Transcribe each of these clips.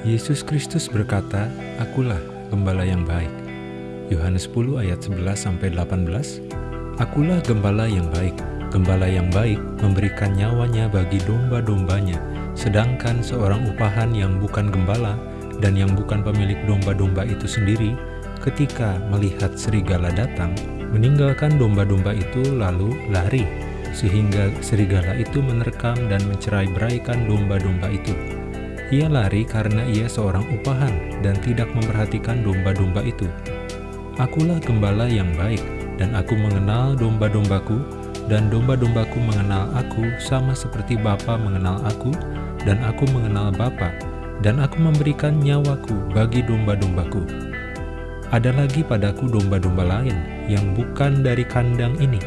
Yesus Kristus berkata, Akulah gembala yang baik. Yohanes 10 ayat 11 sampai 18. Akulah gembala yang baik. Gembala yang baik memberikan nyawanya bagi domba-dombanya, sedangkan seorang upahan yang bukan gembala dan yang bukan pemilik domba-domba itu sendiri, ketika melihat serigala datang, meninggalkan domba-domba itu lalu lari, sehingga serigala itu menerkam dan mencerai-beraikan domba-domba itu. Ia lari karena ia seorang upahan dan tidak memperhatikan domba-domba itu. Akulah gembala yang baik, dan aku mengenal domba-dombaku, dan domba-dombaku mengenal aku sama seperti Bapa mengenal aku, dan aku mengenal Bapa, dan aku memberikan nyawaku bagi domba-dombaku. Ada lagi padaku domba-domba lain yang bukan dari kandang ini.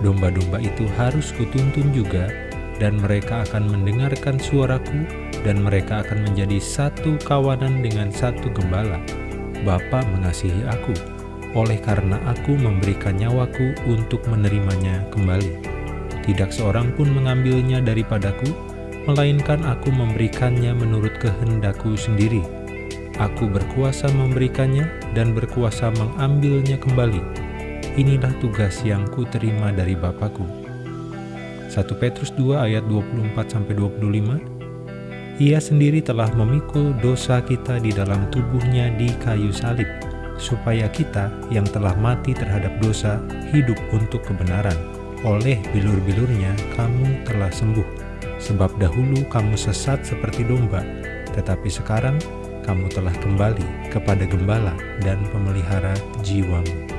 Domba-domba itu harus kutuntun juga, dan mereka akan mendengarkan suaraku, dan mereka akan menjadi satu kawanan dengan satu gembala. Bapa mengasihi aku, oleh karena aku memberikan nyawaku untuk menerimanya kembali. Tidak seorang pun mengambilnya daripadaku, melainkan aku memberikannya menurut kehendakku sendiri. Aku berkuasa memberikannya dan berkuasa mengambilnya kembali. Inilah tugas yang kuterima dari Bapakku. 1 Petrus 2 ayat 24-25 Ia sendiri telah memikul dosa kita di dalam tubuhnya di kayu salib, supaya kita yang telah mati terhadap dosa hidup untuk kebenaran. Oleh bilur-bilurnya kamu telah sembuh, sebab dahulu kamu sesat seperti domba, tetapi sekarang kamu telah kembali kepada gembala dan pemelihara jiwamu.